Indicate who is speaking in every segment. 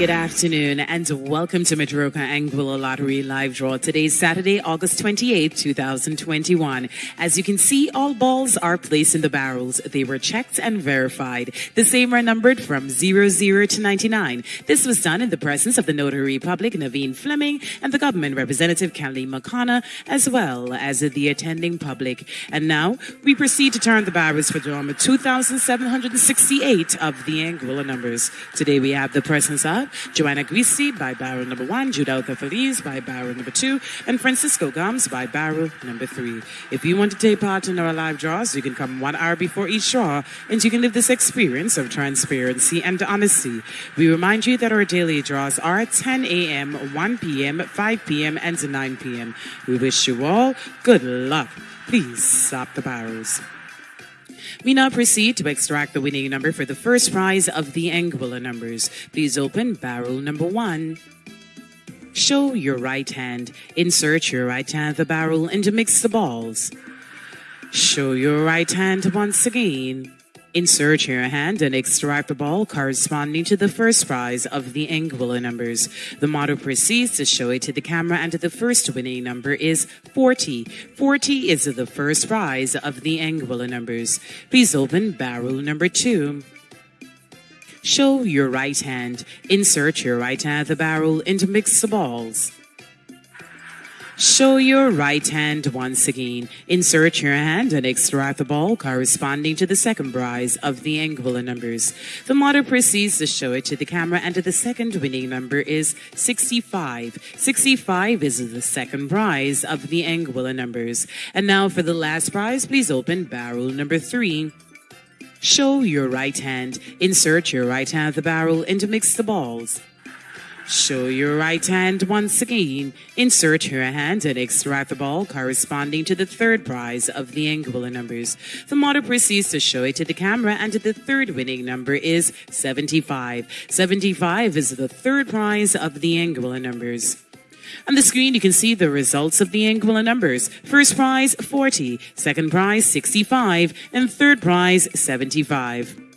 Speaker 1: Good afternoon and welcome to Madroka Anguilla Lottery Live Draw. Today's Saturday, August 28, 2021. As you can see, all balls are placed in the barrels. They were checked and verified. The same are numbered from 00 to 99. This was done in the presence of the Notary Public, Naveen Fleming, and the government representative, Kelly McConnor, as well as the attending public. And now we proceed to turn the barrels for drama 2,768 of the Anguilla numbers. Today we have the presence of Joanna Guisi by barrel number one, Judelka Feliz by barrel number two, and Francisco Gomes by barrel number three. If you want to take part in our live draws, you can come one hour before each draw, and you can live this experience of transparency and honesty. We remind you that our daily draws are at 10 a.m., 1 p.m., 5 p.m., and 9 p.m. We wish you all good luck. Please stop the barrels. We now proceed to extract the winning number for the first prize of the Anguilla numbers. Please open barrel number one. Show your right hand. Insert your right hand the barrel and mix the balls. Show your right hand once again. Insert your hand and extract the ball corresponding to the first prize of the Anguilla numbers. The model proceeds to show it to the camera and the first winning number is 40. 40 is the first prize of the Anguilla numbers. Please open barrel number two. Show your right hand. Insert your right hand at the barrel and mix the balls. Show your right hand once again. Insert your hand and extract the ball corresponding to the second prize of the Anguilla numbers. The model proceeds to show it to the camera and the second winning number is 65. 65 is the second prize of the Anguilla numbers. And now for the last prize, please open barrel number three. Show your right hand. Insert your right hand the barrel and mix the balls. Show your right hand once again. Insert your hand and extract the ball corresponding to the third prize of the Anguilla numbers. The model proceeds to show it to the camera and the third winning number is 75. 75 is the third prize of the Anguilla numbers. On the screen, you can see the results of the Anguilla numbers. First prize, 40. Second prize, 65. And third prize, 75.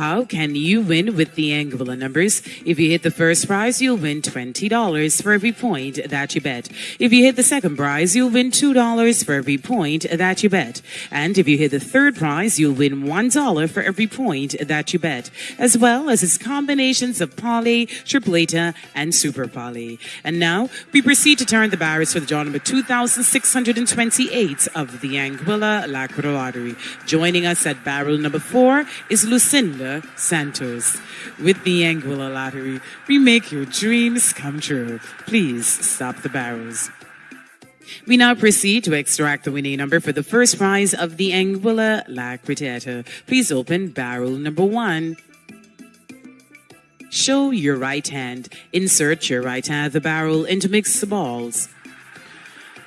Speaker 1: How can you win with the Anguilla numbers? If you hit the first prize, you'll win $20 for every point that you bet. If you hit the second prize, you'll win $2 for every point that you bet. And if you hit the third prize, you'll win $1 for every point that you bet, as well as its combinations of palé, tripleta, and super palé. And now we proceed to turn the barrels for the draw number 2628 of the Anguilla Lacquer Lottery. Joining us at barrel number four is Lucinda Santos. With the Anguilla Lottery, we make your dreams come true. Please stop the barrels. We now proceed to extract the winning number for the first prize of the Anguilla La Cretata. Please open barrel number one. Show your right hand. Insert your right hand of the barrel and mix the balls.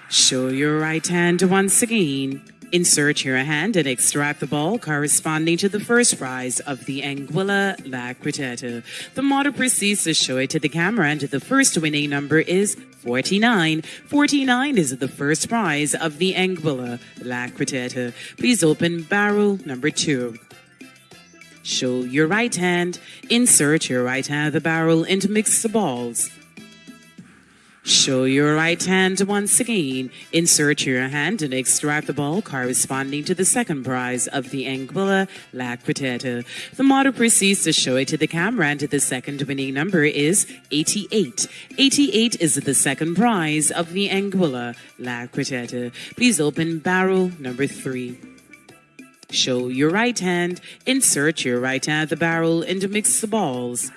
Speaker 1: Show your right hand once again. Insert your hand and extract the ball corresponding to the first prize of the Anguilla La Cretata. The model proceeds to show it to the camera and the first winning number is 49. 49 is the first prize of the Anguilla La Cretata. Please open barrel number two. Show your right hand, insert your right hand of the barrel and mix the balls. Show your right hand once again. Insert your hand and extract the ball corresponding to the second prize of the Anguilla La Cretata. The model proceeds to show it to the camera and the second winning number is 88. 88 is the second prize of the Anguilla La Cretata. Please open barrel number three. Show your right hand, insert your right hand at the barrel and mix the balls.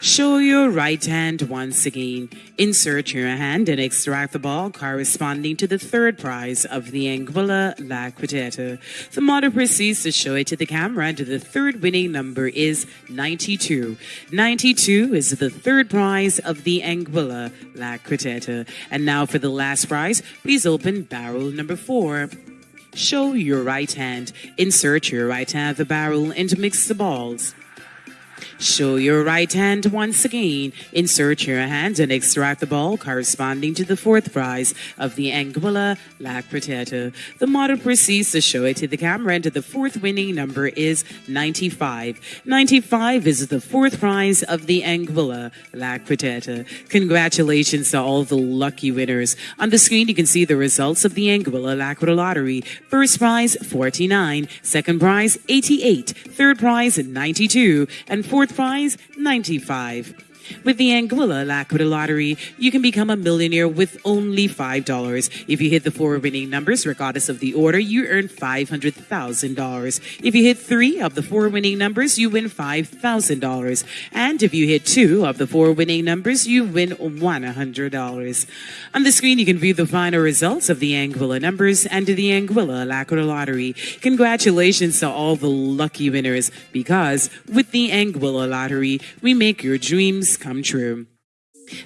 Speaker 1: Show your right hand once again. Insert your hand and extract the ball corresponding to the third prize of the Anguilla La Cretata. The model proceeds to show it to the camera and the third winning number is 92. 92 is the third prize of the Anguilla La Cretata. And now for the last prize, please open barrel number four. Show your right hand. Insert your right hand the barrel and mix the balls. Show your right hand once again. Insert your hand and extract the ball corresponding to the fourth prize of the Anguilla Lac Potato. The model proceeds to show it to the camera and the fourth winning number is 95. 95 is the fourth prize of the Anguilla Lac Potato. Congratulations to all the lucky winners. On the screen, you can see the results of the Anguilla Lac Lottery. First prize, 49. Second prize, 88. Third prize, 92. And fourth prize, 95. With the Anguilla Laquita Lottery, you can become a millionaire with only $5. If you hit the four winning numbers, regardless of the order, you earn $500,000. If you hit three of the four winning numbers, you win $5,000. And if you hit two of the four winning numbers, you win $100. On the screen, you can view the final results of the Anguilla numbers and the Anguilla Laquita Lottery. Congratulations to all the lucky winners because with the Anguilla Lottery, we make your dreams come true.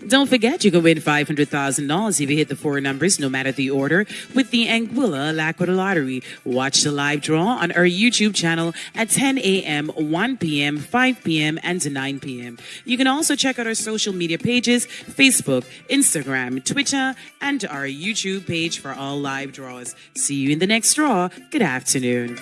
Speaker 1: Don't forget, you can win $500,000 if you hit the four numbers, no matter the order, with the Anguilla Laquita Lottery. Watch the live draw on our YouTube channel at 10 a.m., 1 p.m., 5 p.m., and 9 p.m. You can also check out our social media pages, Facebook, Instagram, Twitter, and our YouTube page for all live draws. See you in the next draw. Good afternoon.